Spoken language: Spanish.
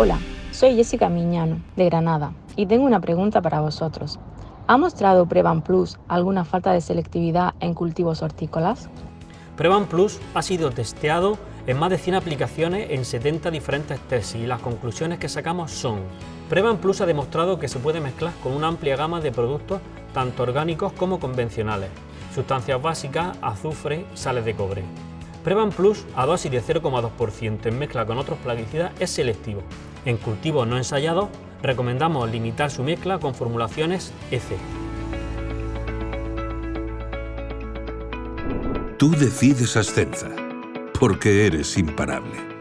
Hola, soy Jessica Miñano, de Granada, y tengo una pregunta para vosotros. ¿Ha mostrado Prevan Plus alguna falta de selectividad en cultivos hortícolas? Prevan Plus ha sido testeado en más de 100 aplicaciones en 70 diferentes tesis y las conclusiones que sacamos son Prevan Plus ha demostrado que se puede mezclar con una amplia gama de productos tanto orgánicos como convencionales, sustancias básicas, azufre, sales de cobre. Prevan Plus a dosis de 0,2% en mezcla con otros plaguicidas es selectivo. En cultivos no ensayados recomendamos limitar su mezcla con formulaciones EC. Tú decides Ascenza, porque eres imparable.